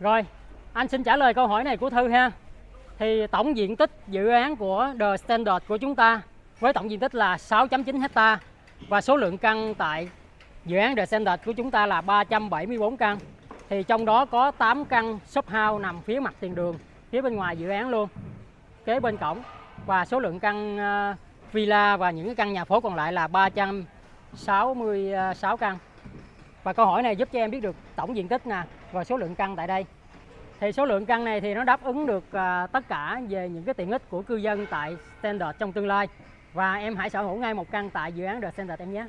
Rồi, anh xin trả lời câu hỏi này của Thư ha. Thì tổng diện tích dự án của The Standard của chúng ta Với tổng diện tích là 6.9 hecta Và số lượng căn tại dự án The Standard của chúng ta là 374 căn Thì trong đó có 8 căn shop house nằm phía mặt tiền đường phía bên ngoài dự án luôn, kế bên cổng. Và số lượng căn ờ, villa và những căn nhà phố còn lại là 366 ờ, căn. Và câu hỏi này giúp cho em biết được tổng diện tích nè và số lượng căn tại đây. Thì số lượng căn này thì nó đáp ứng được ờ, tất cả về những cái tiện ích của cư dân tại Standard trong tương lai. Và em hãy sở hữu ngay một căn tại dự án The Standard em nhé.